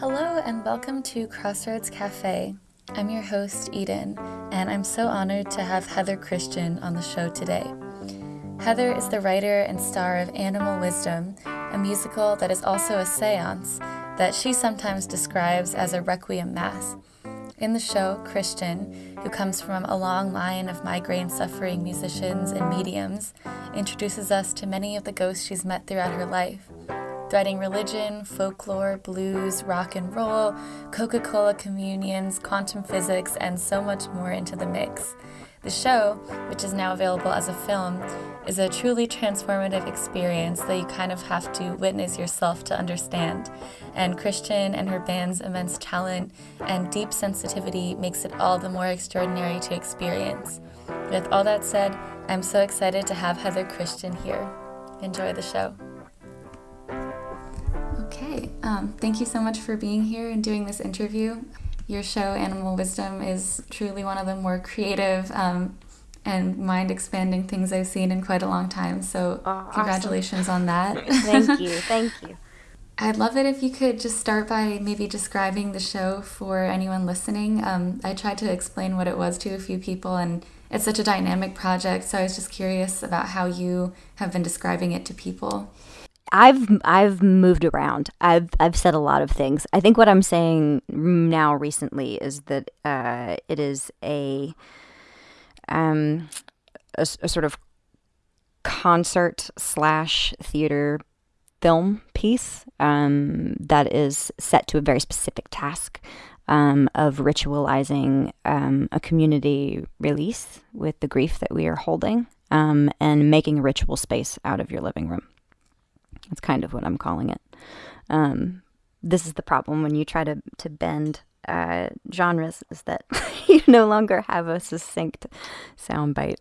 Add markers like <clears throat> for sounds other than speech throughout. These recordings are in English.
Hello, and welcome to Crossroads Cafe. I'm your host, Eden, and I'm so honored to have Heather Christian on the show today. Heather is the writer and star of Animal Wisdom, a musical that is also a seance that she sometimes describes as a requiem mass. In the show, Christian, who comes from a long line of migraine suffering musicians and mediums, introduces us to many of the ghosts she's met throughout her life threading religion, folklore, blues, rock and roll, Coca Cola communions, quantum physics, and so much more into the mix. The show, which is now available as a film, is a truly transformative experience that you kind of have to witness yourself to understand. And Christian and her band's immense talent and deep sensitivity makes it all the more extraordinary to experience. With all that said, I'm so excited to have Heather Christian here. Enjoy the show. Okay, um, thank you so much for being here and doing this interview. Your show, Animal Wisdom, is truly one of the more creative um, and mind expanding things I've seen in quite a long time. So, Oh, congratulations on that. <laughs> Thank you. <laughs> Thank you. I'd love it if you could just start by maybe describing the show for anyone listening. Um, I tried to explain what it was to a few people, and it's such a dynamic project. So I was just curious about how you have been describing it to people. I've I've moved around. I've I've said a lot of things. I think what I'm saying now recently is that uh, it is a um a, a sort of concert slash theater film piece um, that is set to a very specific task um, of ritualizing um, a community release with the grief that we are holding um, and making a ritual space out of your living room. That's kind of what I'm calling it. Um, this is the problem when you try to, to bend uh, genres is that <laughs> you no longer have a succinct soundbite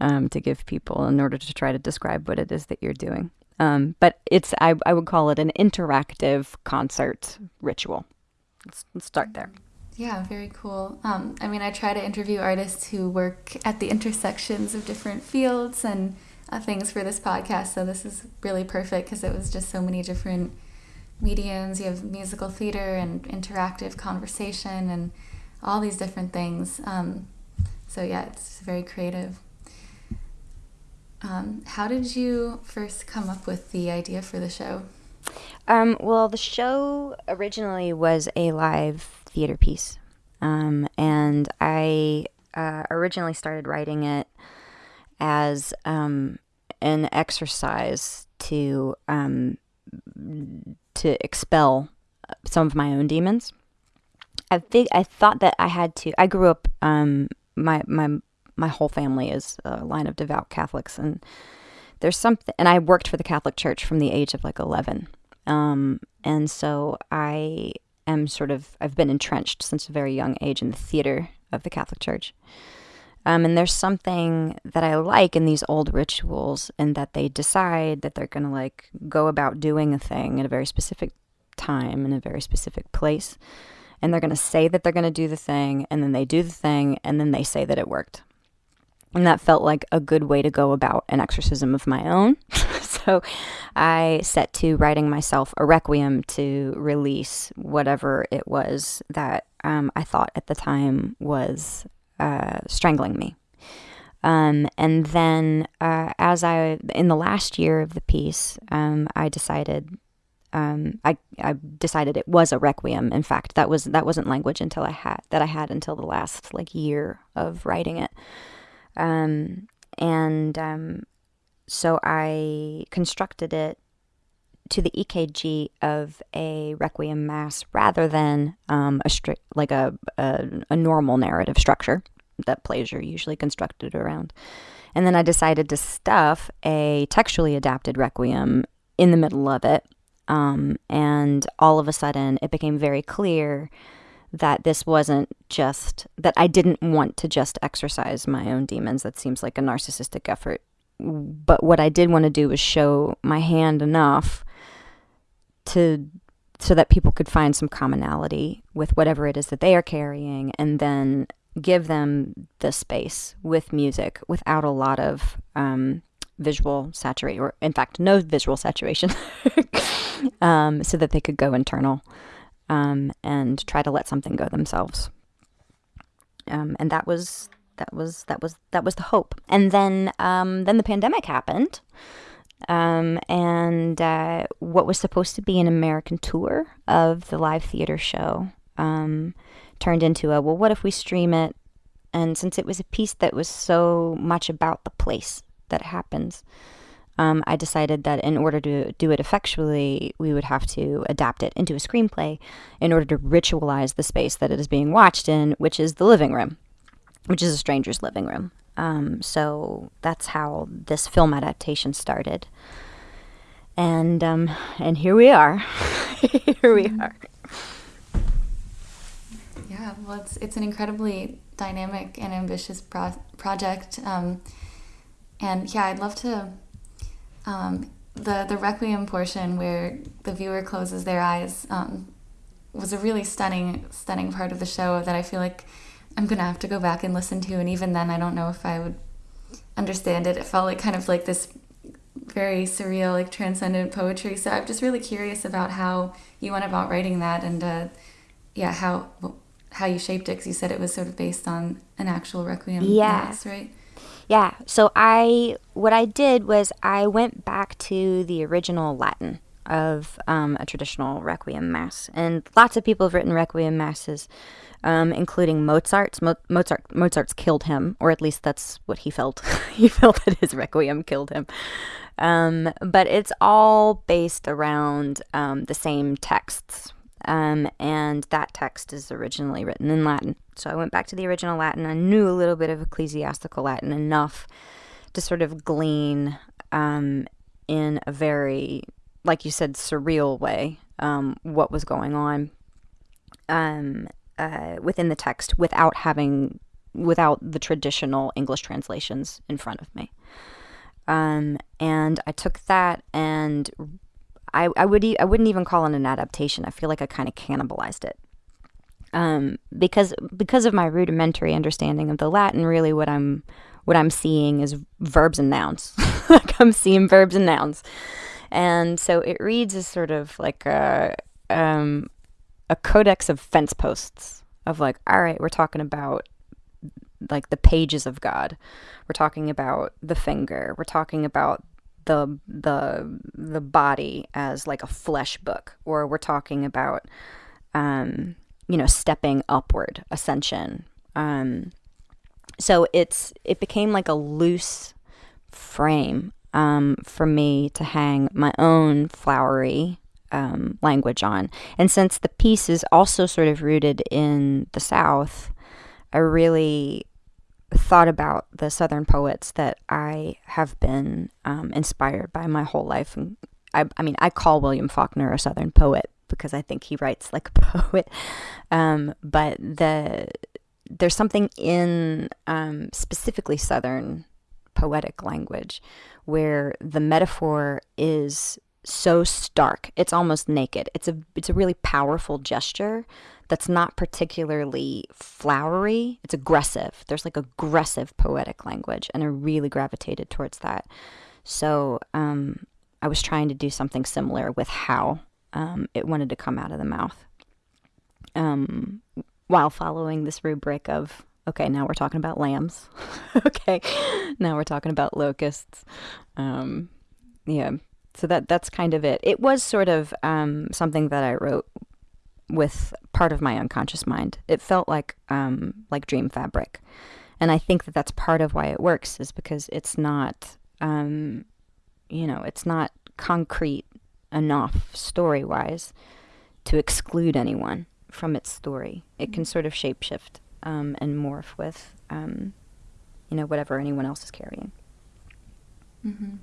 um, to give people in order to try to describe what it is that you're doing. Um, but it's I, I would call it an interactive concert ritual. Let's, let's start there. Yeah, very cool. Um, I mean, I try to interview artists who work at the intersections of different fields and things for this podcast. So this is really perfect because it was just so many different mediums. You have musical theater and interactive conversation and all these different things. Um, so yeah, it's very creative. Um, how did you first come up with the idea for the show? Um, well, the show originally was a live theater piece, um, and I uh, originally started writing it as um, an exercise to um, to expel some of my own demons. I think I thought that I had to. I grew up. Um, my my my whole family is a line of devout Catholics, and there's something. And I worked for the Catholic Church from the age of like eleven. Um, and so I am sort of, I've been entrenched since a very young age in the theater of the Catholic Church. Um, and there's something that I like in these old rituals in that they decide that they're going to like go about doing a thing at a very specific time in a very specific place. And they're going to say that they're going to do the thing, and then they do the thing, and then they say that it worked. And that felt like a good way to go about an exorcism of my own. <laughs> so I set to writing myself a requiem to release whatever it was that um, I thought at the time was uh, strangling me. Um, and then, uh, as I, in the last year of the piece, um, I decided, um, I, I decided it was a requiem. In fact, that was that wasn't language until I had that I had until the last like year of writing it. Um, and um, so I constructed it to the EKG of a requiem mass rather than um, a strict like a, a a normal narrative structure that plays are usually constructed around. And then I decided to stuff a textually adapted requiem in the middle of it. Um, and all of a sudden, it became very clear that this wasn't just that I didn't want to just exercise my own demons. That seems like a narcissistic effort. But what I did want to do was show my hand enough to so that people could find some commonality with whatever it is that they are carrying and then give them the space with music without a lot of um, visual saturation, or in fact, no visual saturation, <laughs> um, so that they could go internal. um, and try to let something go themselves. Um, and that was that was that was that was the hope. And then um, then the pandemic happened, um, and uh, what was supposed to be an American tour of the live theater show um, turned into a well, what if we stream it? And since it was a piece that was so much about the place that happens, um, I decided that in order to do it effectually, we would have to adapt it into a screenplay in order to ritualize the space that it is being watched in, which is the living room, which is a stranger's living room. Um, so that's how this film adaptation started. And um, and here we are. <laughs> here we mm-hmm. are. Yeah, well, it's it's an incredibly dynamic and ambitious pro- project. Um, and yeah, I'd love to um, the the requiem portion where the viewer closes their eyes um, was a really stunning stunning part of the show that I feel like I'm gonna have to go back and listen to. And even then, I don't know if I would understand it. It felt like kind of like this very surreal, like transcendent poetry. So I'm just really curious about how you went about writing that, and uh, yeah, how how you shaped it. Because you said it was sort of based on an actual requiem yeah. mass, right? Yeah. So I, what I did was I went back to the original Latin of um, a traditional requiem mass, and lots of people have written requiem masses, um, including Mozart's. Mo- Mozart Mozart's killed him, or at least that's what he felt. <laughs> he felt that his requiem killed him. Um, but it's all based around um, the same texts, um, and that text is originally written in Latin. So I went back to the original Latin. I knew a little bit of ecclesiastical Latin enough to sort of glean um, in a very, like you said, surreal way um, what was going on um, uh, within the text without having, without the traditional English translations in front of me. Um, and I took that and I, I would e- I wouldn't even call it an adaptation. I feel like I kind of cannibalized it. Um, because because of my rudimentary understanding of the Latin, really what I'm what I'm seeing is verbs and nouns. <laughs> like I'm seeing verbs and nouns, and so it reads as sort of like a um, a codex of fence posts of like, all right, we're talking about like the pages of God. We're talking about the finger. We're talking about the the the body as like a flesh book or we're talking about um you know stepping upward ascension. Um so it's it became like a loose frame um for me to hang my own flowery um, language on. And since the piece is also sort of rooted in the south i really thought about the Southern poets that I have been um, inspired by my whole life. And I, I, mean, I call William Faulkner a Southern poet because I think he writes like a <laughs> poet. Um, but the there's something in um, specifically Southern poetic language where the metaphor is so stark it's almost naked it's a it's a really powerful gesture that's not particularly flowery. It's aggressive. There's like aggressive poetic language, and I really gravitated towards that. So um, I was trying to do something similar with how um, it wanted to come out of the mouth, um, while following this rubric of okay, now we're talking about lambs. <laughs> okay, now we're talking about locusts. Um, yeah, so that that's kind of it. It was sort of um, something that I wrote with part of my unconscious mind. It felt like um, like dream fabric, and I think that that's part of why it works is because it's not, um, you know, it's not concrete enough story wise to exclude anyone from its story. It can sort of shapeshift um, and morph with, um, you know, whatever anyone else is carrying. Mm-hmm.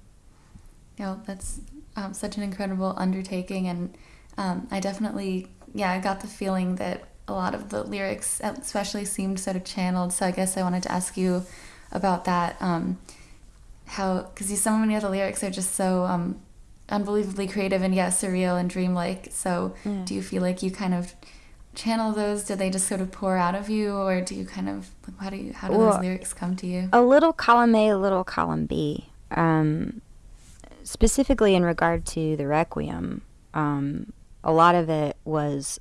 Yeah, that's um, such an incredible undertaking, and um, I definitely yeah, I got the feeling that a lot of the lyrics, especially, seemed sort of channeled. So I guess I wanted to ask you about that. Um, how, because so many of the lyrics are just so um, unbelievably creative and yeah, surreal and dreamlike. So yeah. do you feel like you kind of channel those? Do they just sort of pour out of you, or do you kind of how do you how do well, those lyrics come to you? A little column A, a little column B. Um, specifically in regard to the Requiem, um, a lot of it was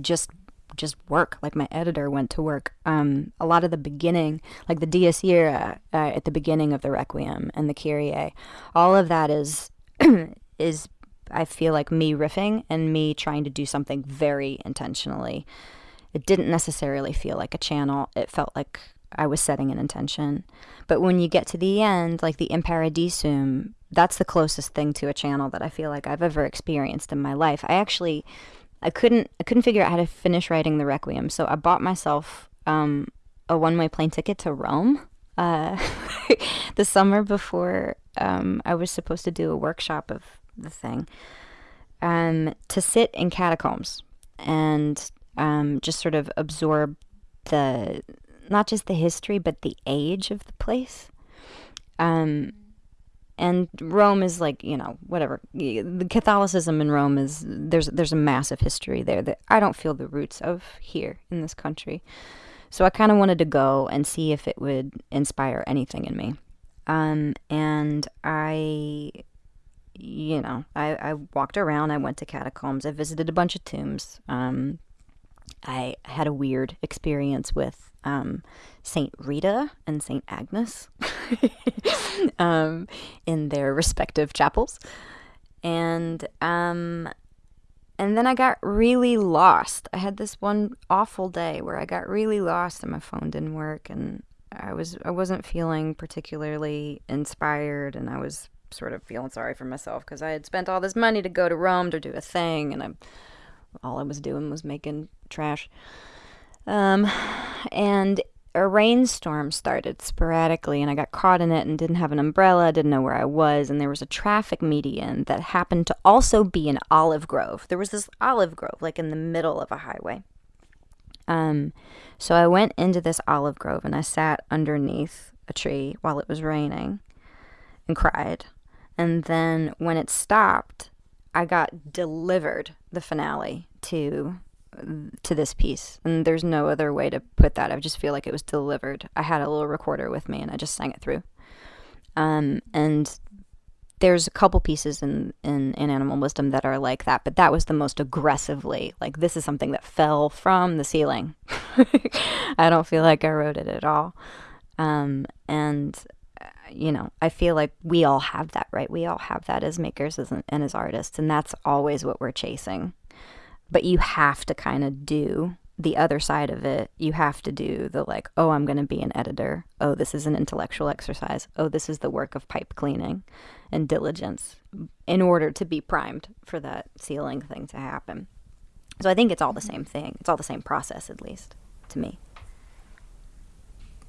just just work. Like my editor went to work. Um, a lot of the beginning, like the Dies Irae uh, at the beginning of the Requiem and the Kyrie, all of that is <clears throat> is I feel like me riffing and me trying to do something very intentionally. It didn't necessarily feel like a channel. It felt like I was setting an intention. But when you get to the end, like the In Paradisum, that's the closest thing to a channel that I feel like I've ever experienced in my life. I actually I couldn't I couldn't figure out how to finish writing the Requiem, so I bought myself um, a one way plane ticket to Rome uh, <laughs> the summer before um, I was supposed to do a workshop of the thing um, to sit in catacombs and um, just sort of absorb the not just the history but the age of the place. Um, and Rome is like you know whatever. The Catholicism in Rome is there's there's a massive history there that I don't feel the roots of here in this country, so I kind of wanted to go and see if it would inspire anything in me, um, and I, you know, I I walked around, I went to catacombs, I visited a bunch of tombs, um, I had a weird experience with um, Saint Rita and Saint Agnes <laughs> um, in their respective chapels, and um, and then I got really lost. I had this one awful day where I got really lost and my phone didn't work, and I was I wasn't feeling particularly inspired, and I was sort of feeling sorry for myself because I had spent all this money to go to Rome to do a thing, and I all I was doing was making trash. Um, and a rainstorm started sporadically, and I got caught in it and didn't have an umbrella, didn't know where I was, and there was a traffic median that happened to also be an olive grove. There was this olive grove, like in the middle of a highway. Um, so I went into this olive grove and I sat underneath a tree while it was raining and cried. And then when it stopped, I got delivered the finale to to this piece. And there's no other way to put that. I just feel like it was delivered. I had a little recorder with me and i just sang it through. Um, and there's a couple pieces in, in in animal wisdom that are like that but that was the most aggressively like this is something that fell from the ceiling. <laughs> I don't feel like i wrote it at all. Um, and you know, I feel like we all have that, right? We all have that as makers and as artists, and that's always what we're chasing. But you have to kind of do the other side of it. You have to do the like, oh, I'm going to be an editor. Oh, this is an intellectual exercise. Oh, this is the work of pipe cleaning and diligence in order to be primed for that ceiling thing to happen. So I think it's all the same thing. It's all the same process, at least to me.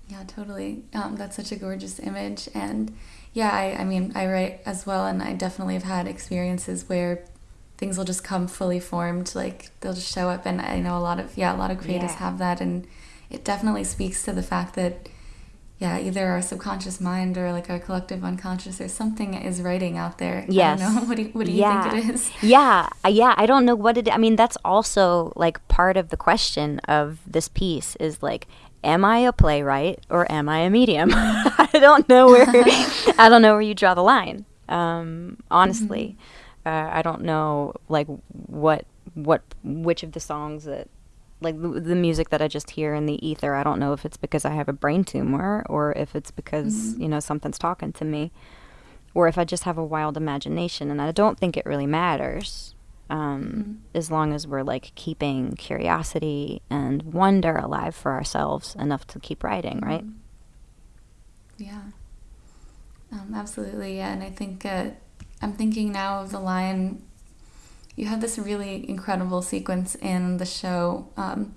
Yeah, totally. Um, that's such a gorgeous image. And yeah, I, I mean, I write as well, and I definitely have had experiences where things will just come fully formed. Like they'll just show up. And I know a lot of, yeah, a lot of creatives yeah. have that. And it definitely speaks to the fact that, yeah, either our subconscious mind or like our collective unconscious or something is writing out there. Yes. <laughs> What do you, what do you yeah. think it is? Yeah. Yeah. I don't know what it, I mean, that's also like part of the question of this piece is like, am I a playwright or am I a medium? <laughs> I don't know where <laughs> I don't know where you draw the line. Um, honestly, mm-hmm. uh, I don't know like what what which of the songs that like the, the, music that I just hear in the ether. I don't know if it's because I have a brain tumor or if it's because mm-hmm. you know something's talking to me, or if I just have a wild imagination. And I don't think it really matters um, mm-hmm. as long as we're like keeping curiosity and wonder alive for ourselves enough to keep writing, mm-hmm. right? Yeah, um, absolutely. Yeah, and I think uh, I'm thinking now of the line. You have this really incredible sequence in the show um,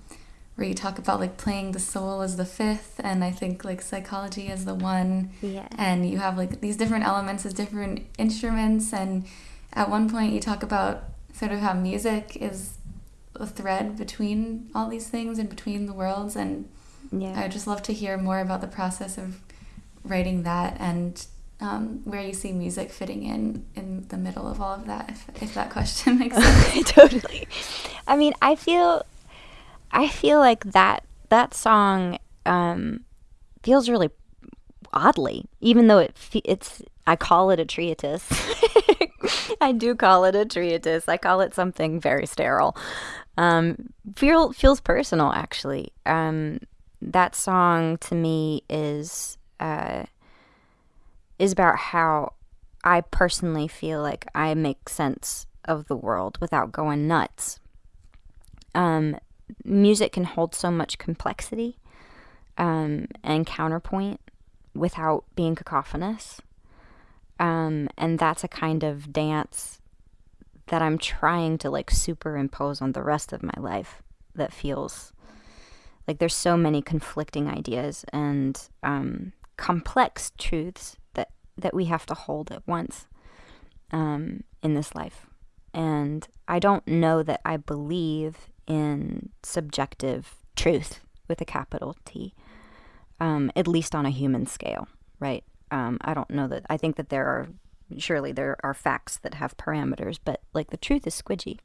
where you talk about like playing the soul as the fifth, and I think like psychology as the one. Yeah. And you have like these different elements as different instruments, and at one point you talk about sort of how music is a thread between all these things and between the worlds and yeah. I would just love to hear more about the process of writing that and um, where you see music fitting in in the middle of all of that if, if that question <laughs> makes sense <laughs> totally i mean i feel i feel like that that song um, feels really oddly even though it it's i call it a treatise <laughs> I do call it a treatise. I call it something very sterile. Um, feel feels personal actually. Um, that song to me is uh, is about how I personally feel like I make sense of the world without going nuts. Um, music can hold so much complexity um, and counterpoint without being cacophonous. Um, and that's a kind of dance that I'm trying to like superimpose on the rest of my life that feels like there's so many conflicting ideas and um, complex truths that, that we have to hold at once um, in this life. And I don't know that I believe in subjective truth with a capital T, um, at least on a human scale, right? Um, I don't know that. I think that there are, surely there are facts that have parameters, but like the truth is squidgy.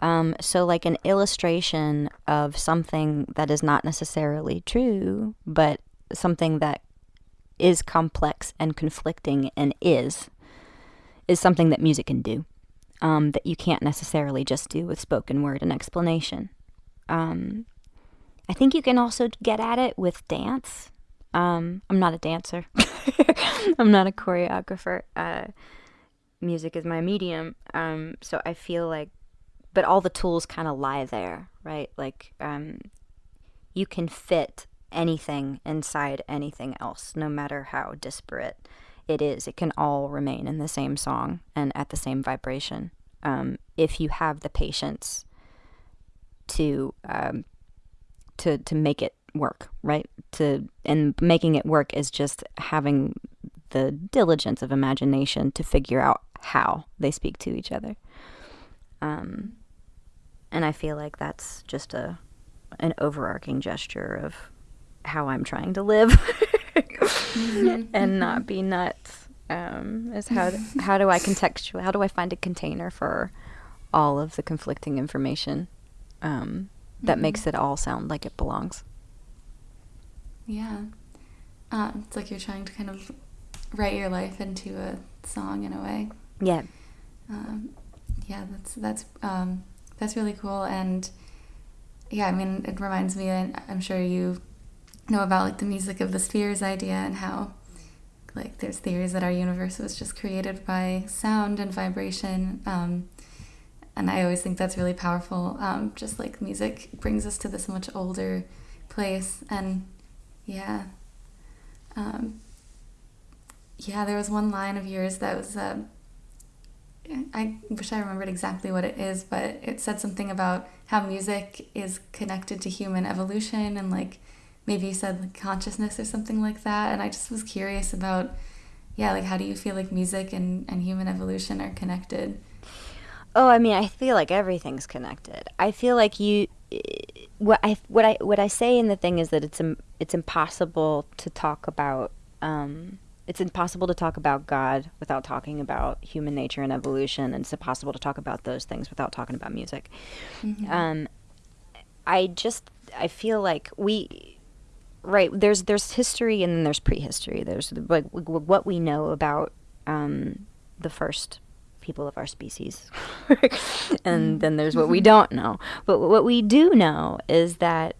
Um, so, like an illustration of something that is not necessarily true, but something that is complex and conflicting and is, is something that music can do um, that you can't necessarily just do with spoken word and explanation. Um, I think you can also get at it with dance. Um, I'm not a dancer. <laughs> I'm not a choreographer. Uh, music is my medium. Um, so I feel like, but all the tools kind of lie there, right? Like, um, you can fit anything inside anything else, no matter how disparate it is. It can all remain in the same song and at the same vibration um, if you have the patience to um, to to make it work, right? To and making it work is just having the diligence of imagination to figure out how they speak to each other. Um, and I feel like that's just a an overarching gesture of how I'm trying to live mm-hmm. <laughs> and not be nuts. Um, is how do, how do I contextual? How do I find a container for all of the conflicting information um, that mm-hmm. makes it all sound like it belongs? Yeah, uh, it's like you're trying to kind of write your life into a song in a way. Yeah. Um, yeah, that's that's um, that's really cool, and yeah, I mean, it reminds me, and I'm sure you know about like the music of the spheres idea and how like there's theories that our universe was just created by sound and vibration. Um, and i always think that's really powerful. Um, just like music brings us to this much older place. And yeah. Um, yeah there was one line of yours that was uh, I wish I remembered exactly what it is, but it said something about how music is connected to human evolution and like maybe you said like consciousness or something like that and i just was curious about yeah like how do you feel like music and, and human evolution are connected? Oh i mean i feel like everything's connected. I feel like you what i what i what i say in the thing is that it's it's impossible to talk about um, it's impossible to talk about God without talking about human nature and evolution, and it's impossible to talk about those things without talking about music. Mm-hmm. Um, I just I feel like we right there's there's history and then there's prehistory there's like what we know about um, the first people of our species <laughs> and then there's what we don't know but what we do know is that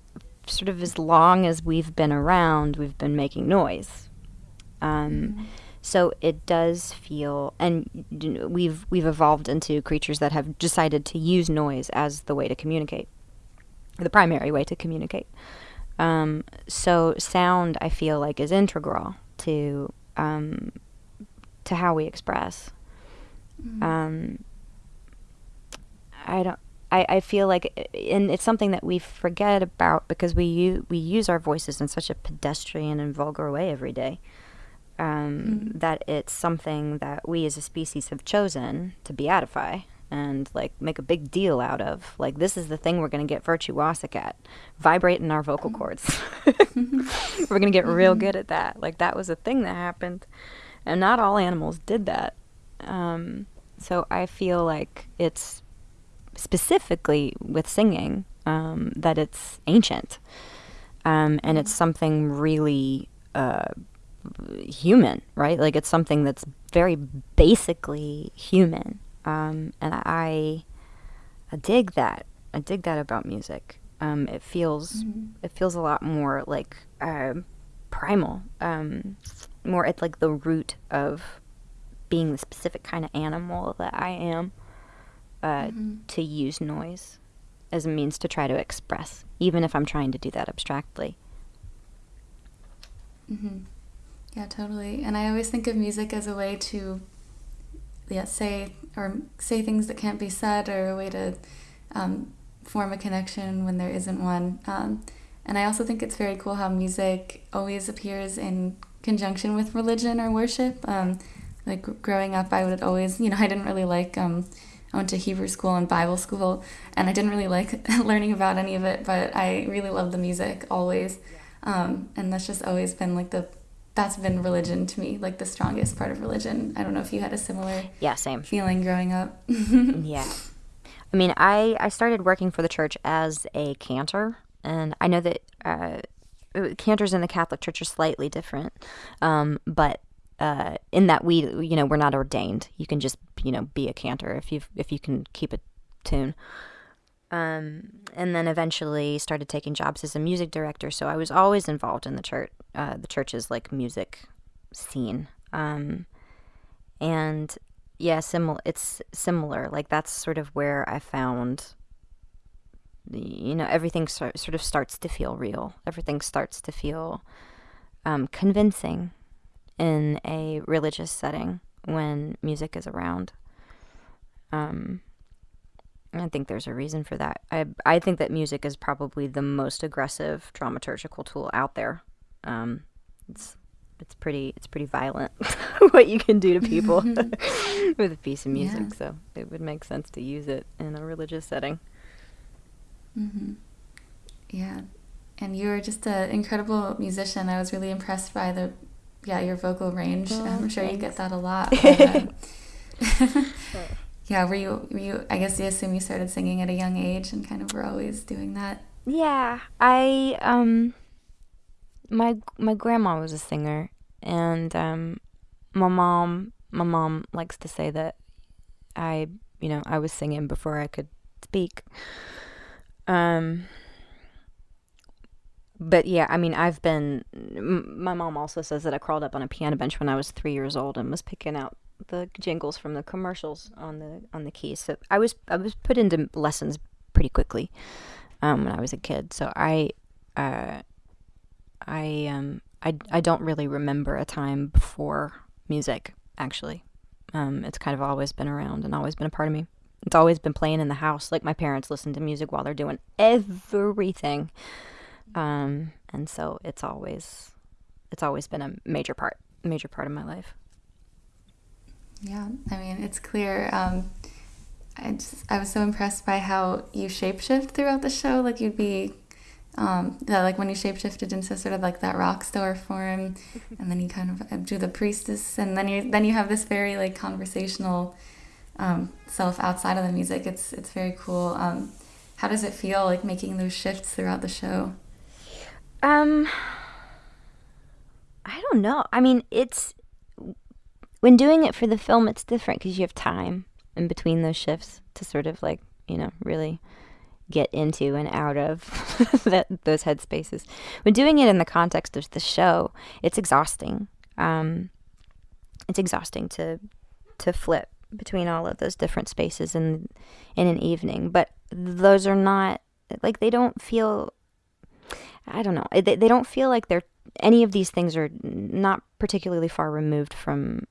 sort of as long as we've been around we've been making noise um, mm-hmm. so it does feel and we've we've evolved into creatures that have decided to use noise as the way to communicate the primary way to communicate um, so sound, I feel like, is integral to um, to how we express. Mm-hmm. Um, I don't. I, I feel like, and it's something that we forget about because we u- we use our voices in such a pedestrian and vulgar way every day. Um, mm-hmm. That it's something that we as a species have chosen to beatify and like make a big deal out of. Like this is the thing we're going to get virtuosic at, vibrating our vocal cords. <laughs> we're going to get real mm-hmm. good at that. Like that was a thing that happened, and not all animals did that. Um, so I feel like it's specifically with singing um, that it's ancient, um, and it's mm-hmm. something really. Uh, human, right? Like it's something that's very basically human. Um, and I, I dig that. I dig that about music. Um, it feels mm-hmm. it feels a lot more like uh, primal, um, more at like the root of being the specific kind of animal that I am. Uh, mm-hmm. To use noise as a means to try to express, even if I'm trying to do that abstractly. Mm-hmm. Yeah, totally. And I always think of music as a way to, yeah, say or say things that can't be said, or a way to um, form a connection when there isn't one. Um, and I also think it's very cool how music always appears in conjunction with religion or worship. Um, like growing up, I would always, you know, <laughs> I didn't really like. Um, I went to Hebrew school and Bible school, and I didn't really like <laughs> learning about any of it, but I really loved the music always. Um, and that's just always been like the that's been religion to me, like the strongest part of religion. I don't know if you had a similar yeah same feeling growing up. <laughs> yeah, I mean, I I started working for the church as a cantor, and I know that uh, cantors in the Catholic Church are slightly different, um, but uh, in that we you know we're not ordained. You can just you know be a cantor if you if you can keep a tune. Um, and then eventually started taking jobs as a music director. So I was always involved in the church, uh, the church's like music scene. Um, and yeah, similar. It's similar. Like that's sort of where I found. You know, everything so, sort of starts to feel real. Everything starts to feel um, convincing in a religious setting when music is around. Um, I think there's a reason for that. I I think that music is probably the most aggressive dramaturgical tool out there. Um, it's it's pretty it's pretty violent <laughs> what you can do to people <laughs> <laughs> with a piece of music. Yeah. So it would make sense to use it in a religious setting. Mm-hmm. Yeah, and you're just an incredible musician. I was really impressed by the yeah your vocal range. Oh, I'm sure thanks. you get that a lot. <laughs> But, uh, <laughs> yeah, were you were you I guess you assume you started singing at a young age and kind of were always doing that? Yeah. I um my my grandma was a singer and um my mom my mom likes to say that I, you know, I was singing before I could speak. Um but yeah, I mean, I've been. M- my mom also says that I crawled up on a piano bench when I was three years old and was picking out the jingles from the commercials on the on the keys. So I was I was put into lessons pretty quickly um, when I was a kid. So I uh, I um I I don't really remember a time before music actually. Um, it's kind of always been around and always been a part of me. It's always been playing in the house. Like my parents listen to music while they're doing everything. Um, and so it's always it's always been a major part major part of my life. Yeah, I mean, it's clear. Um, I just, I was so impressed by how you shapeshift throughout the show. Like you'd be, um, like when you shapeshifted into sort of like that rock star form, and then you kind of uh, do the priestess, and then you then you have this very like conversational um, self outside of the music. It's it's very cool. Um, how does it feel like making those shifts throughout the show? Um, I don't know. I mean, it's when doing it for the film, it's different because you have time in between those shifts to sort of like, you know, really get into and out of <laughs> that those headspaces. When doing it in the context of the show, it's exhausting. Um, it's exhausting to to flip between all of those different spaces in in an evening. But those are not like they don't feel. I don't know. They they don't feel like they're any of these things are not particularly far removed from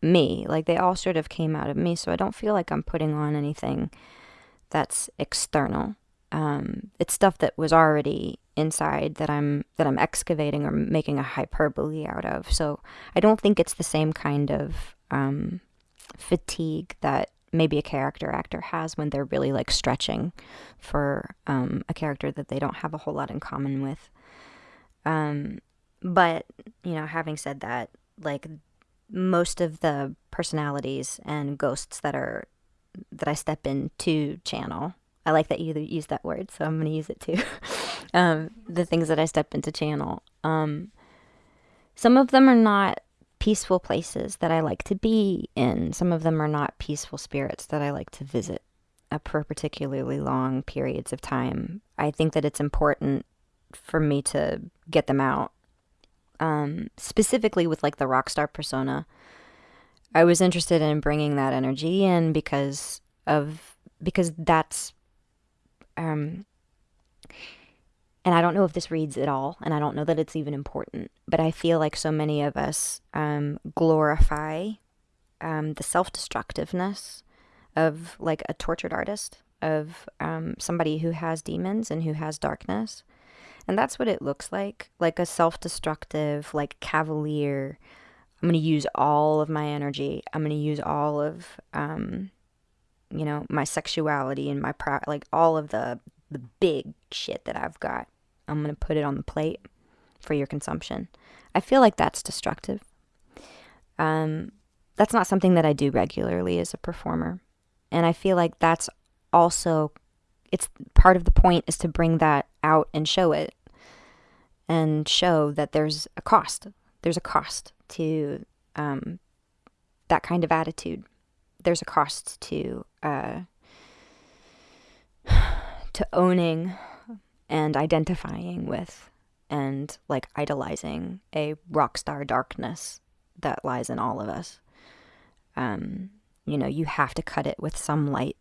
me. Like they all sort of came out of me. So I don't feel like I'm putting on anything that's external. Um, it's stuff that was already inside that I'm that I'm excavating or making a hyperbole out of. So I don't think it's the same kind of um, fatigue that maybe a character actor has when they're really like stretching for um, a character that they don't have a whole lot in common with. Um, but you know, having said that, like most of the personalities and ghosts that are that I step into channel. I like that you use that word, so I'm going to use it too. <laughs> um, the things that I step into channel. Um, some of them are not peaceful places that I like to be in. Some of them are not peaceful spirits that I like to visit for particularly long periods of time. I think that it's important for me to get them out. Um, specifically with like the rock star persona, I was interested in bringing that energy in because of because that's um and I don't know if this reads at all, and I don't know that it's even important, but I feel like so many of us um, glorify um, the self destructiveness of like a tortured artist, of um, somebody who has demons and who has darkness. And that's what it looks like like a self destructive, like cavalier. I'm going to use all of my energy. I'm going to use all of, um, you know, my sexuality and my pride, like all of the the big shit that I've got. I'm going to put it on the plate for your consumption. I feel like that's destructive. Um, that's not something that I do regularly as a performer. And I feel like that's also it's part of the point is to bring that out and show it and show that there's a cost. There's a cost to um, that kind of attitude. There's a cost to uh, <sighs> to owning and identifying with and like idolizing a rock star darkness that lies in all of us. Um, you know, you have to cut it with some light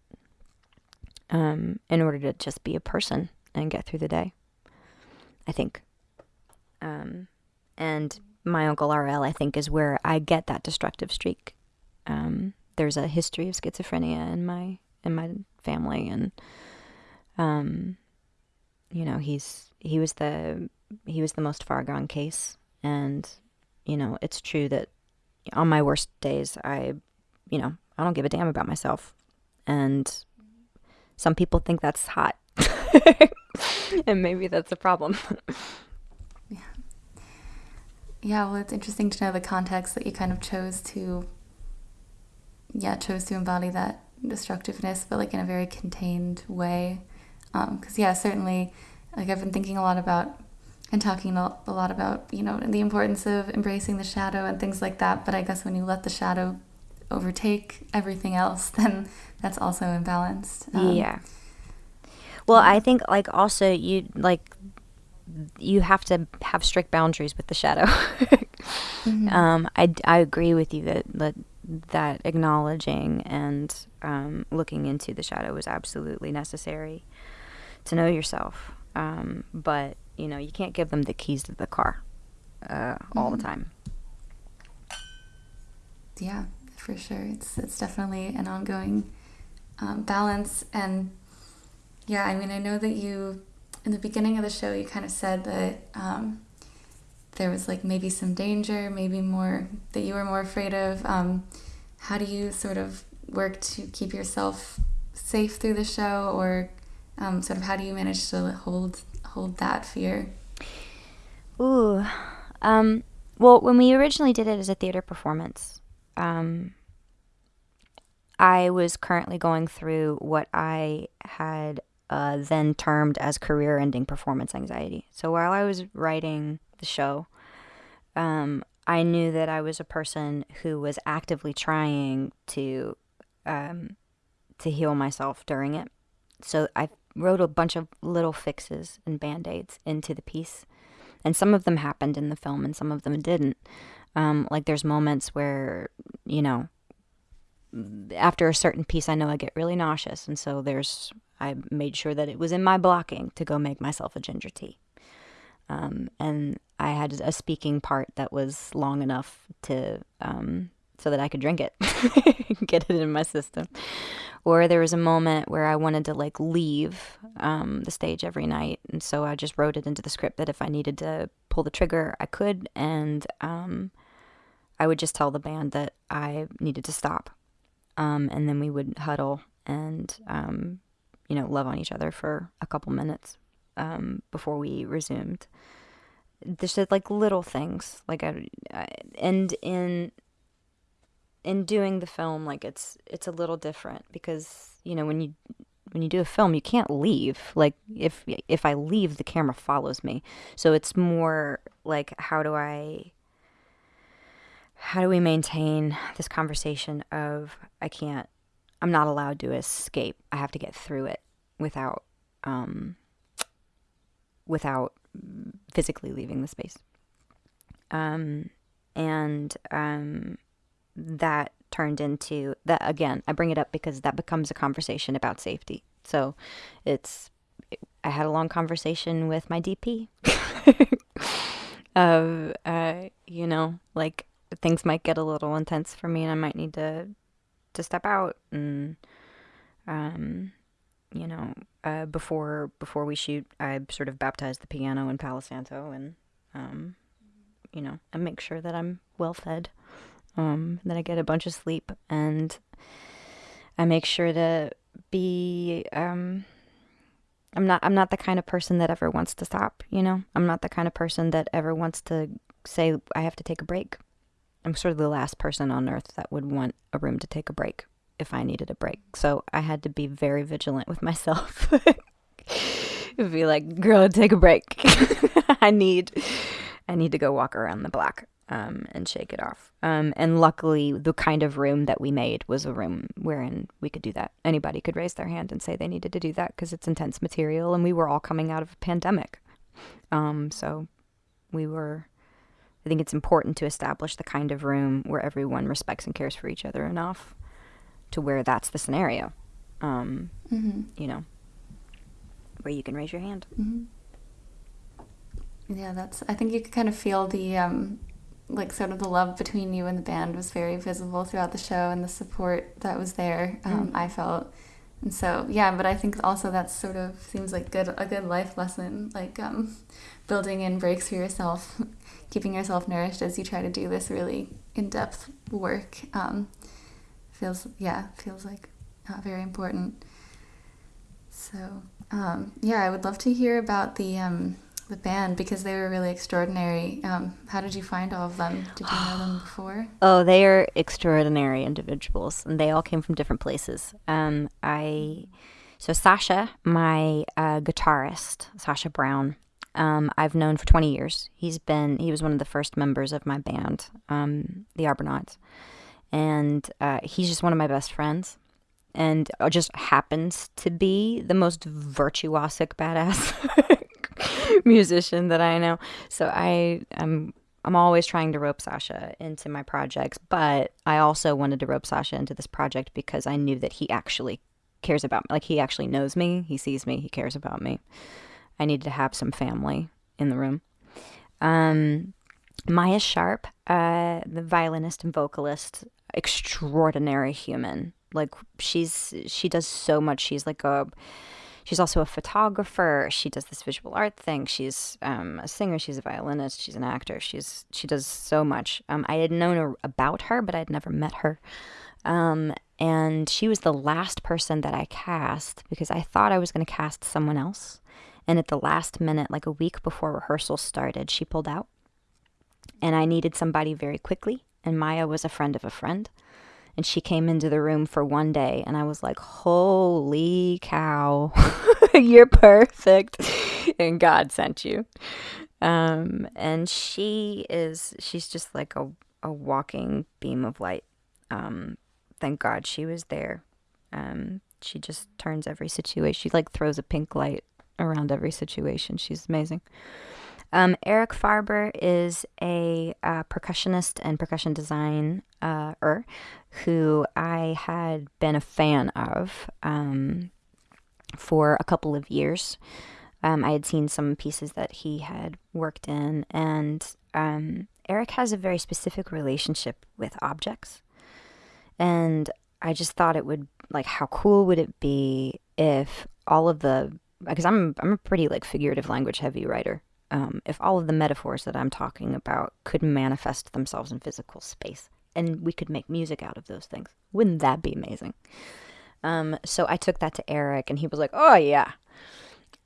um, in order to just be a person and get through the day. I think. Um, and my uncle RL, I think, is where I get that destructive streak. Um, there's a history of schizophrenia in my in my family, and um, you know, he's he was the he was the most far gone case, and you know, it's true that on my worst days, I, you know, I don't give a damn about myself, and some people think that's hot, <laughs> and maybe that's a problem. <laughs> yeah. Yeah, well, it's interesting to know the context that you kind of chose to, yeah, chose to embody that destructiveness, but like in a very contained way because um, yeah certainly like i've been thinking a lot about and talking a lot about you know the importance of embracing the shadow and things like that but i guess when you let the shadow overtake everything else <laughs> then that's also imbalanced um, yeah. Well i think like also you like you have to have strict boundaries with the shadow. <laughs> Mm-hmm. um, I, I agree with you that, that that acknowledging and um, looking into the shadow is absolutely necessary to know yourself. Um, but you know, you can't give them the keys to the car uh, mm-hmm. all the mm-hmm. time. Yeah, for sure. It's it's definitely an ongoing um, balance, and yeah, I mean, I know that you in the beginning of the show you kind of said that um, there was like maybe some danger, maybe more that you were more afraid of. Um, how do you sort of work to keep yourself safe through the show, or um, sort of how do you manage to hold hold that fear? Ooh, um, well, when we originally did it as a theater performance, um, I was currently going through what I had uh, then termed as career-ending performance anxiety. So while I was writing the show, um, I knew that I was a person who was actively trying to um, to heal myself during it. So I wrote a bunch of little fixes and band aids into the piece. And some of them happened in the film and some of them didn't. Um, like there's moments where, you know, after a certain piece, I know I get really nauseous. And so there's, I made sure that it was in my blocking to go make myself a ginger tea. Um, and I had a speaking part that was long enough to, um, so that I could drink it, <laughs> get it in my system or there was a moment where I wanted to like leave um, the stage every night, and so I just wrote it into the script that if I needed to pull the trigger, I could, and um, I would just tell the band that I needed to stop, um, and then we would huddle and um, you know love on each other for a couple minutes um, before we resumed. There's just like little things like I, I and in in doing the film like it's it's a little different because you know when you when you do a film you can't leave like if if i leave the camera follows me so it's more like how do i how do we maintain this conversation of I can't, I'm not allowed to escape. I have to get through it without, um, without physically leaving the space. Um, and um, that turned into that again. I bring it up because that becomes a conversation about safety. So it's I had a long conversation with my DP <laughs> of uh, you know like things might get a little intense for me and I might need to to step out and um you know uh, before before we shoot I sort of baptize the piano in Palo Santo and um you know and make sure that I'm well fed um that I get a bunch of sleep and I make sure to be um I'm not I'm not the kind of person that ever wants to stop, you know? I'm not the kind of person that ever wants to say I have to take a break. I'm sort of the last person on earth that would want a room to take a break if I needed a break. So I had to be very vigilant with <laughs> myself. be like, girl, take a break. <laughs> I need I need to go walk around the block um, and shake it off. Um, and luckily, the kind of room that we made was a room wherein we could do that. Anybody could raise their hand and say they needed to do that because it's intense material, and we were all coming out of a pandemic. Um, so we were. I think it's important to establish the kind of room where everyone respects and cares for each other enough to where that's the scenario. Um, mm-hmm. You know, where you can raise your hand. Mm-hmm. Yeah, that's. I think you could kind of feel the um, like sort of the love between you and the band was very visible throughout the show and the support that was there um, mm. i felt and so yeah but i think also that sort of seems like good a good life lesson like um, building in breaks for yourself <laughs> keeping yourself nourished as you try to do this really in-depth work um, feels yeah feels like uh, very important so um, yeah i would love to hear about the um, the band because they were really extraordinary. Um, how did you find all of them? Did you know them <sighs> before? Oh, they are extraordinary individuals, and they all came from different places. Um, I so Sasha, my uh, guitarist, Sasha Brown. Um, I've known for 20 years. He's been he was one of the first members of my band, um, the Arbornauts, and uh, he's just one of my best friends and just happens to be the most virtuosic badass <laughs> <laughs> musician that I know. So I am I'm always trying to rope Sasha into my projects, but I also wanted to rope Sasha into this project because I knew that he actually cares about me. Like he actually knows me, he sees me, he cares about me. I needed to have some family in the room. Um, Maya Sharpe, uh, the violinist and vocalist, extraordinary human. Like she's she does so much. She's like a She's also a photographer. She does this visual art thing. She's um, a singer. She's a violinist. She's an actor. She's she does so much. Um, I had known her, about her, but I'd never met her. Um, and she was the last person that I cast because I thought I was going to cast someone else. And at the last minute, like a week before rehearsal started, she pulled out. And I needed somebody very quickly. And Maya was a friend of a friend and she came into the room for one day and I was like, "Holy cow. <laughs> You're perfect." and God sent you. Um, and she is she's just like a a walking beam of light. Um, thank God she was there. Um, she just turns every situation. She like throws a pink light around every situation. She's amazing. Um, Eric Farber is a uh, percussionist and percussion designer uh, who I had been a fan of um, for a couple of years. Um, I had seen some pieces that he had worked in, and um, Eric has a very specific relationship with objects. And I just thought it would like how cool would it be if all of the because I'm I'm a pretty like figurative language heavy writer um, if all of the metaphors that I'm talking about could manifest themselves in physical space and we could make music out of those things. Wouldn't that be amazing? Um, so I took that to Eric and he was like, oh, yeah.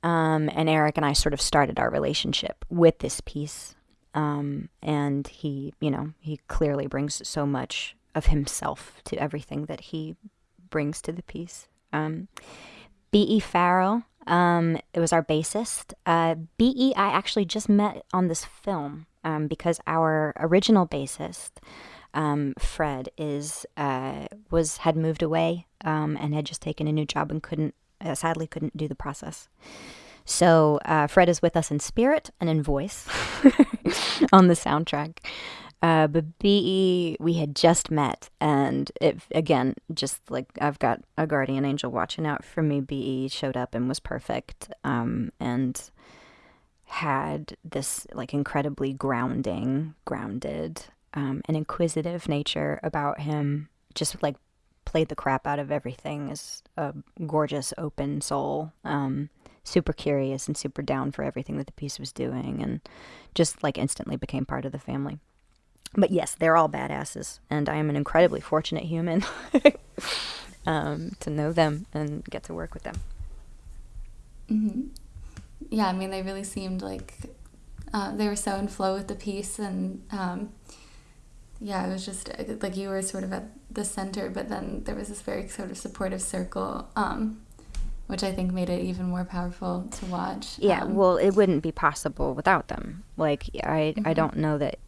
Um, and Eric and I sort of started our relationship with this piece. Um, and he, you know, he clearly brings so much of himself to everything that he brings to the piece. Um, B.E. Farrell um, it was our bassist. Uh, BE, I actually just met on this film um, because our original bassist, um, Fred is uh, was had moved away um, and had just taken a new job and couldn't uh, sadly couldn't do the process. So uh, Fred is with us in spirit and in voice <laughs> on the soundtrack. Uh, but BE, we had just met, and it again, just like I've got a guardian angel watching out for me. BE showed up and was perfect, um, and had this like incredibly grounding, grounded, um, and inquisitive nature about him. Just like played the crap out of everything. Is a gorgeous, open soul. Um, super curious and super down for everything that the piece was doing, and just like instantly became part of the family. But yes, they're all badasses, and I am an incredibly fortunate human <laughs> um, to know them and get to work with them. Mm-hmm. Yeah, I mean, they really seemed like uh, they were so in flow with the piece, and um, yeah, it was just uh, like you were sort of at the center, but then there was this very sort of supportive circle um, which I think made it even more powerful to watch. Yeah, um, well, it wouldn't be possible without them. Like I, mm-hmm. I don't know that.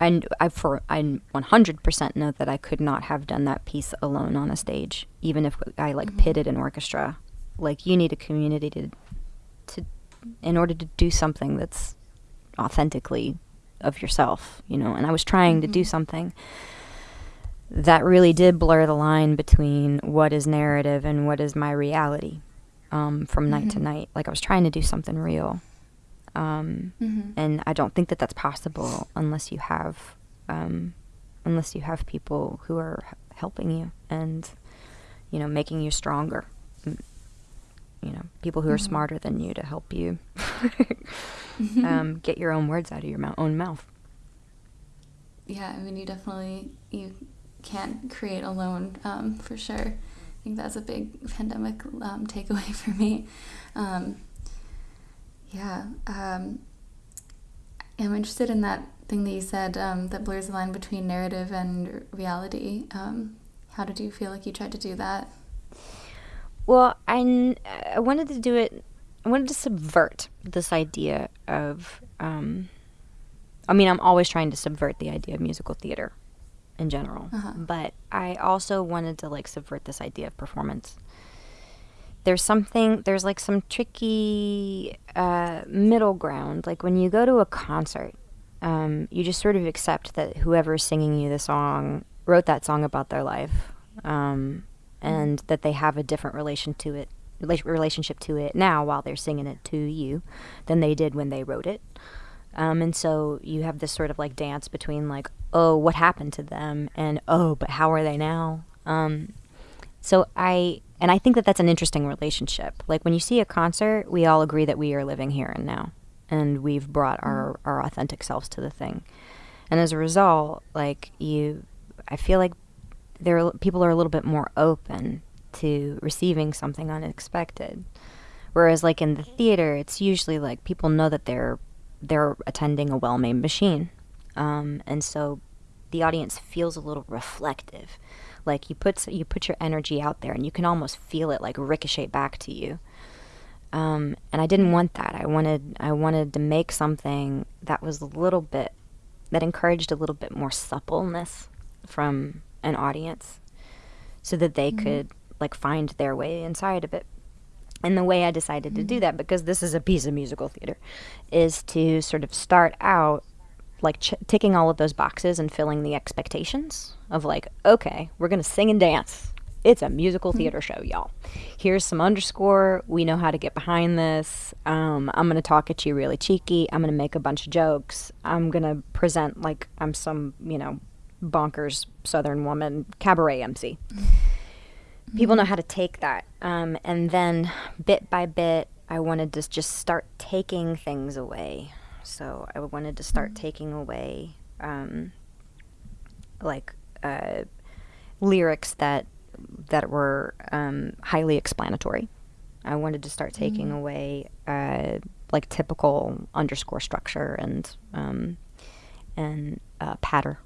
I, I for I 100% know that I could not have done that piece alone on a stage, even if I like mm-hmm. pitted an orchestra. Like you need a community to, to, in order to do something that's authentically of yourself, you know. And I was trying mm-hmm. to do mm-hmm. something that really did blur the line between what is narrative and what is my reality um, from mm-hmm. night to mm-hmm. night. Like I was trying to do something real. Um, mm-hmm. And I don't think that that's possible unless you have, um, unless you have people who are helping you and, you know, making you stronger. You know, people who mm-hmm. are smarter than you to help you mm-hmm. <laughs> um, get your own words out of your mou- own mouth. Yeah, I mean, you definitely you can't create alone um, for sure I think that's a big pandemic um, takeaway <laughs> for me. Um, yeah. Um, I'm interested in that thing that you said um, that blurs the line between narrative and reality. Um, how did you feel like you tried to do that? Well, I, I wanted to do it, I wanted to subvert this idea of. Um, I mean, I'm always trying to subvert the idea of musical theater in general. Uh-huh. But I also wanted to like subvert this idea of performance. There's something, there's like some tricky uh, middle ground. Like when you go to a concert, um, you just sort of accept that whoever's singing you the song wrote that song about their life, um, and that they have a different relation to it, relationship to it now while they're singing it to you, than they did when they wrote it. Um, and so you have this sort of like dance between like, oh, what happened to them, and oh, but how are they now? Um, so I and I think that that's an interesting relationship. Like when you see a concert, we all agree that we are living here and now, and we've brought our mm-hmm. our authentic selves to the thing. And as a result, like you, I feel like there people are a little bit more open to receiving something unexpected. Whereas like in the theater, it's usually like people know that they're they're attending a well-made machine, um, and so the audience feels a little reflective. Like you put you put your energy out there, and you can almost feel it like ricochet back to you. Um, and I didn't want that. I wanted I wanted to make something that was a little bit that encouraged a little bit more suppleness from an audience, so that they mm-hmm. could like find their way inside of it. And the way I decided mm-hmm. to do mm-hmm. that, because this is a piece of musical theater, is to sort of start out like ch- ticking all of those boxes and filling the expectations of like, okay, we're gonna sing and dance. It's a musical mm-hmm. theater show, y'all. Here's some underscore. We know how to get behind this. Um, I'm gonna talk at you really cheeky. I'm gonna make a bunch of jokes. I'm gonna present like I'm some, you know, bonkers Southern woman cabaret MC. Mm-hmm people know how to take that. Um, and then bit by bit, I wanted to just start taking things away. So I wanted to start mm-hmm. taking away, um, like uh, lyrics that that were um, highly explanatory. I wanted to start taking mm-hmm. away uh, like typical underscore structure and um, and uh, patter.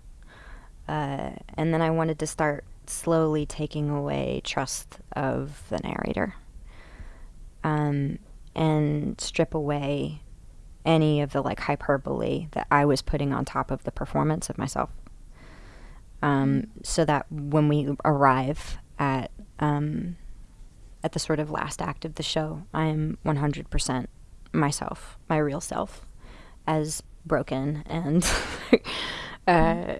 Uh, and then I wanted to start slowly taking away trust of the narrator um, and strip away any of the like hyperbole that I was putting on top of the performance of myself. um, so that when we arrive at um, at the sort of last act of the show, I am 100% myself, my real self, as broken and <laughs> uh,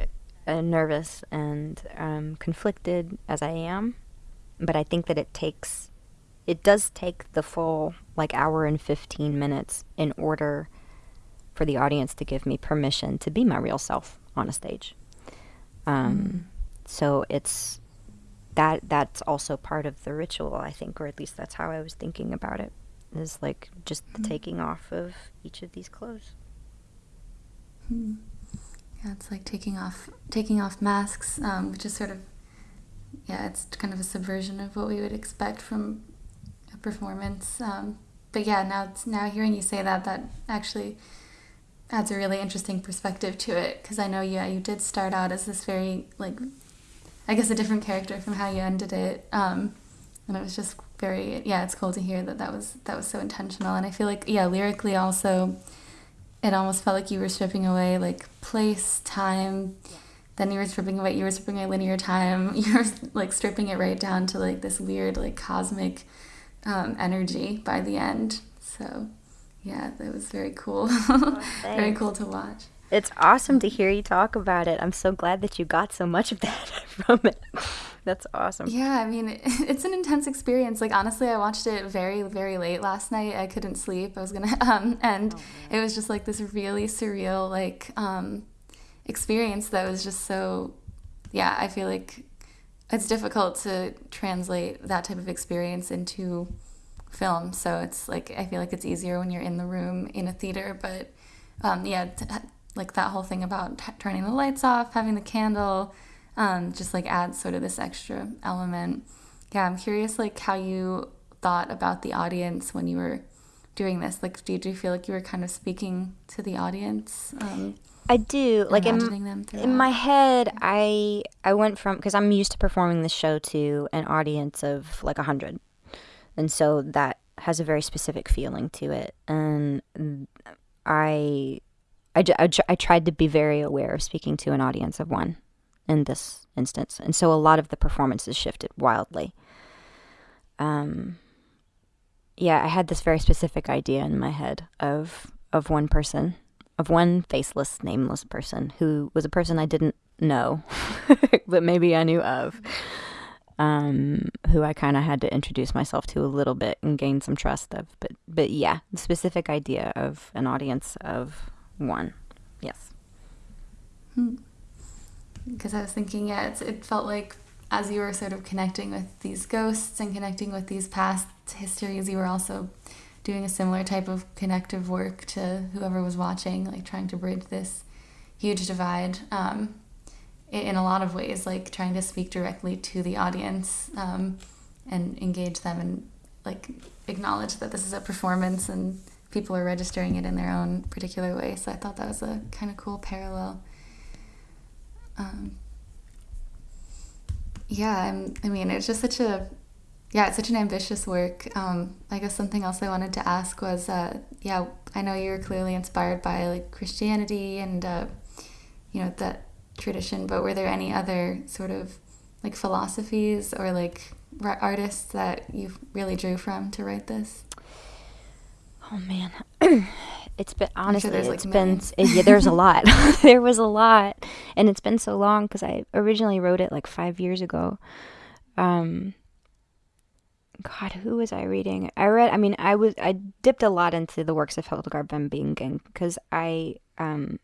uh, nervous and um, conflicted as I am. But I think that it takes, it does take the full like hour and 15 minutes in order for the audience to give me permission to be my real self on a stage. Um, mm. So it's that that's also part of the ritual, I think, or at least that's how I was thinking about it. Is like just mm. the taking off of each of these clothes. Mm. Yeah, it's like taking off taking off masks, um, which is sort of yeah, it's kind of a subversion of what we would expect from performance. Um, but yeah, now now hearing you say that, that actually adds a really interesting perspective to it because I know yeah you did start out as this very like I guess a different character from how you ended it um, and it was just very yeah it's cool to hear that that was that was so intentional and I feel like yeah lyrically also it almost felt like you were stripping away like place time then you were stripping away you were stripping away linear time <laughs> you were like stripping it right down to like this weird like cosmic um, energy by the end so yeah, that was very cool. <laughs> Oh, very cool to watch. It's awesome to hear you talk about it. I'm so glad that you got so much of that <laughs> from it. That's awesome. Yeah, I mean, <laughs> it's an intense experience. Like honestly, I watched it very, very late last night. I couldn't sleep. I was gonna, um, and oh, it was just like this really surreal, like, um, experience that was just so. Yeah, I feel like it's difficult to translate that type of experience into film. So it's like I feel like it's easier when you're in the room in a theater. But um, yeah, t- like that whole thing about t- turning the lights off, having the candle, um, just like adds sort of this extra element. Yeah, I'm curious like how you thought about the audience when you were doing this. Like, did you feel like you were kind of speaking to the audience? Um, I do. Like in, in my head, I I went from because I'm used to performing the show to an audience of like a hundred. And so that has a very specific feeling to it. And i I, I, I tried to be very aware of speaking to an audience of one in this instance. And so a lot of the performances shifted wildly. Um yeah i had this very specific idea in my head of of one person of one faceless nameless person who was a person i didn't know <laughs> but maybe i knew of um, who I kind of had to introduce myself to a little bit and gain some trust of. But but yeah, the specific idea of an audience of one, yes. Because hmm. I was thinking, yeah, it felt like as you were sort of connecting with these ghosts and connecting with these past histories, you were also doing a similar type of connective work to whoever was watching, like trying to bridge this huge divide. Um, in a lot of ways, like trying to speak directly to the audience um, and engage them and like acknowledge that this is a performance and people are registering it in their own particular way. So I thought that was a kind of cool parallel. Um, yeah, I'm, I mean, it's just such a yeah, it's such an ambitious work. Um, I guess something else I wanted to ask was, uh, yeah, I know you're clearly inspired by like Christianity and uh, you know that tradition, but were there any other sort of like philosophies or like artists that you really drew from to write this? Oh man, <clears throat> it's been honestly sure it's like been it, yeah, there's a <laughs> lot. <laughs> there was a lot, and it's been so long because I originally wrote it like five years ago. Um, God, who was I reading? I read. I mean, I was I dipped a lot into the works of Hildegard von Bingen because I um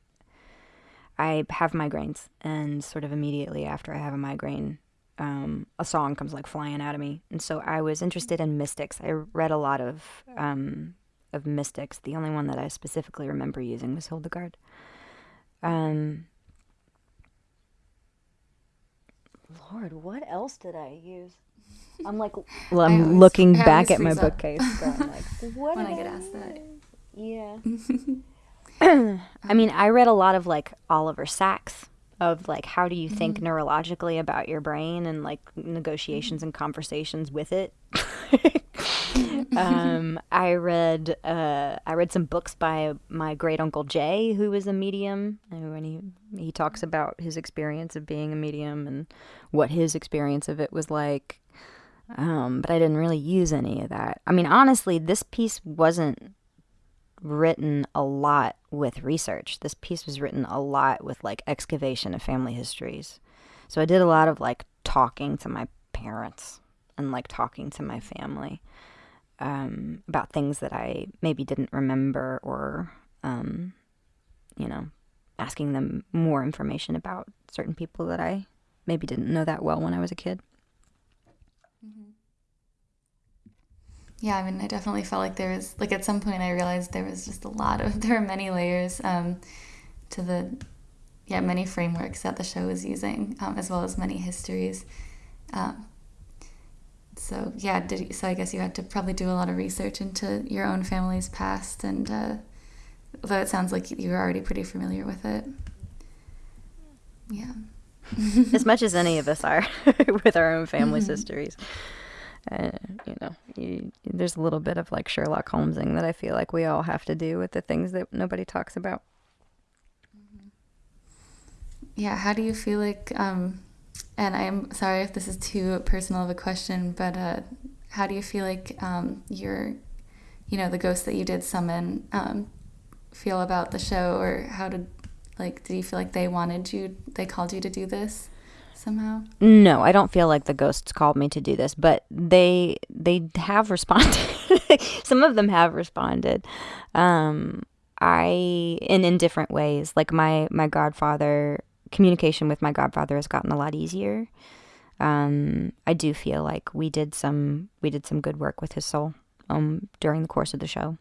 I have migraines, and sort of immediately after I have a migraine, um, a song comes like flying out of me. And so I was interested in mystics. I read a lot of um, of mystics. The only one that I specifically remember using was Hildegard. Um, Lord, what else did I use? I'm like, well, I'm looking back at my bookcase. Going like, <laughs> what when I get asked that. Yeah. <laughs> I mean, I read a lot of like Oliver Sacks of like how do you think mm-hmm. neurologically about your brain and like negotiations and conversations with it <laughs> um, I read uh, I read some books by my great uncle Jay, who was a medium, and when he he talks about his experience of being a medium and what his experience of it was like. Um, but I didn't really use any of that. I mean, honestly, this piece wasn't written a lot with research. This piece was written a lot with like excavation of family histories. So I did a lot of like talking to my parents and like talking to my family um, about things that I maybe didn't remember or, um, you know, asking them more information about certain people that I maybe didn't know that well when I was a kid. Mm-hmm. Yeah, I mean, I definitely felt like there was, like, at some point I realized there was just a lot of, <laughs> there were many layers um, to the, yeah, many frameworks that the show was using, um, as well as many histories. Um, so yeah, did so I guess you had to probably do a lot of research into your own family's past, and uh, although it sounds like you were already pretty familiar with it, yeah. As much as any of us are <laughs> with our own family's mm-hmm. histories. Uh, you know, you, there's a little bit of like Sherlock Holmesing that I feel like we all have to do with the things that nobody talks about. Mm-hmm. Yeah, how do you feel like um, and I'm sorry if this is too personal of a question, but uh, how do you feel like um, your, you know, the ghost that you did summon um, feel about the show, or how did, like, did you feel like they wanted you, they called you to do this somehow? No, I don't feel like the ghosts called me to do this, but they they have responded. <laughs> Some of them have responded. Um, I in in different ways. Like my my godfather communication with my godfather has gotten a lot easier. Um, I do feel like we did some we did some good work with his soul um, during the course of the show.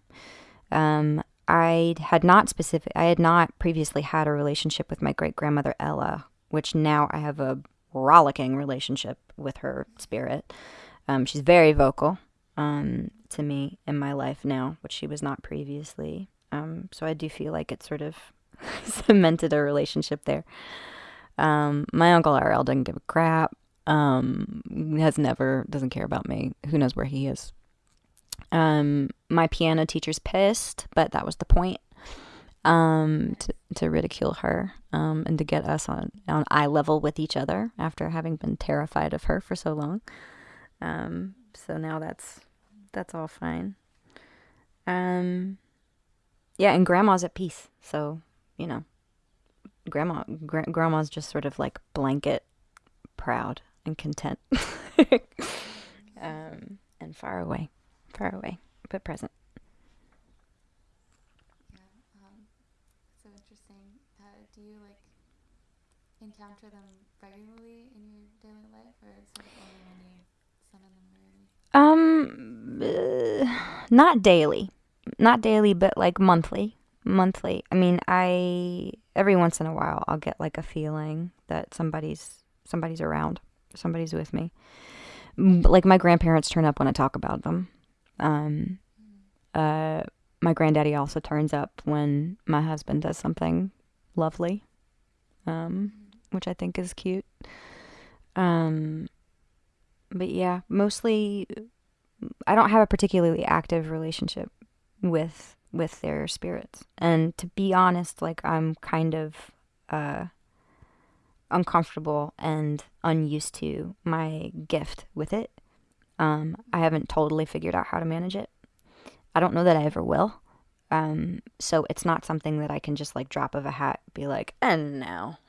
Um, I had not specific I had not previously had a relationship with my great grandmother Ella, which now I have a rollicking relationship with her spirit. Um, she's very vocal um, to me in my life now, which she was not previously. Um, so I do feel like it sort of <laughs> cemented a relationship there. Um, my uncle RL doesn't give a crap. Um, has never doesn't care about me. Who knows where he is? Um, my piano teacher's pissed, but that was the point. Um, to, to ridicule her, um, and to get us on on eye level with each other after having been terrified of her for so long. Um, so now that's that's all fine. Um, yeah, and grandma's at peace, so you know, grandma gra- grandma's just sort of like blanket proud and content <laughs> um, and far away far away but present yeah um, so interesting uh, do you like encounter them regularly in your daily life or sort of only when you summon them rarely um uh, not daily not daily but like monthly monthly. I mean, I every once in a while I'll get like a feeling that somebody's somebody's around, somebody's with me. Like my grandparents turn up when I talk about them. Um, uh, my granddaddy also turns up when my husband does something lovely, um, which I think is cute. Um, but yeah, mostly I don't have a particularly active relationship with with their spirits. And to be honest, like I'm kind of uh, uncomfortable and unused to my gift with it. Um, I haven't totally figured out how to manage it. I don't know that I ever will. Um, so it's not something that I can just like drop of a hat be like, and now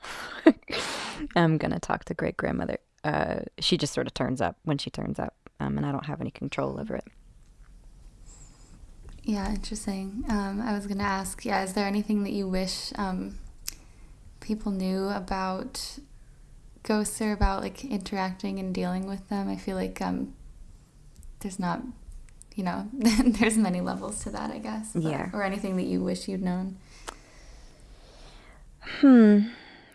<laughs> I'm gonna talk to great grandmother. Uh, she just sort of turns up when she turns up, um, and I don't have any control over it. Yeah, interesting. Um, I was going to ask, yeah, is there anything that you wish um, people knew about ghosts or about like interacting and dealing with them? I feel like um, there's not, you know, <laughs> there's many levels to that, I guess. But, yeah. Or anything that you wish you'd known. Hmm.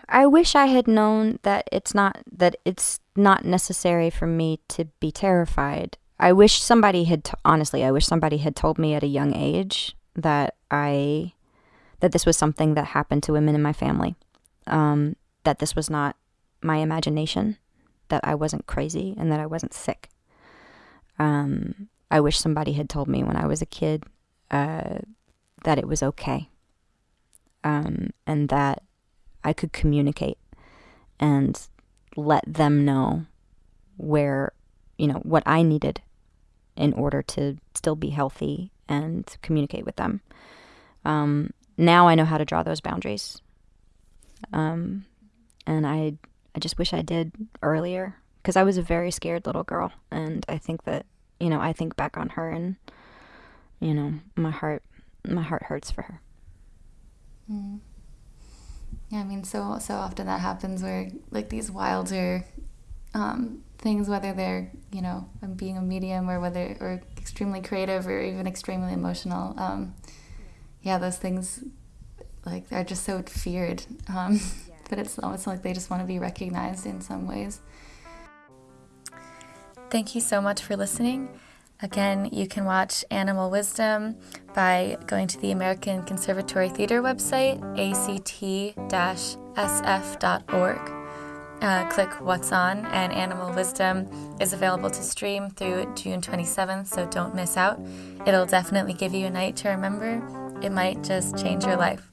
I wish I had known that it's not that it's not necessary for me to be terrified I wish somebody had t- honestly, I wish somebody had told me at a young age that I that this was something that happened to women in my family. Um, that this was not my imagination, that I wasn't crazy and that I wasn't sick. Um, I wish somebody had told me when I was a kid uh, that it was okay um, and that I could communicate and let them know where, you know, what I needed in order to still be healthy and communicate with them. Um, now I know how to draw those boundaries. Um, and I, I just wish I did earlier because I was a very scared little girl. And I think that, you know, I think back on her and, you know, my heart, my heart hurts for her. Mm. Yeah, I mean, so so often that happens where like these wilder um, things, whether they're you know being a medium or whether or extremely creative or even extremely emotional. Um, yeah, those things like are just so feared. Um, <laughs> but it's almost like they just want to be recognized in some ways. Thank you so much for listening. Again, you can watch Animal Wisdom by going to the American Conservatory Theater website, act-sf.org. Uh, click What's On, and Animal Wisdom is available to stream through June 27th, so don't miss out. It'll definitely give you a night to remember. It might just change your life.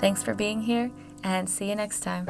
Thanks for being here, and see you next time.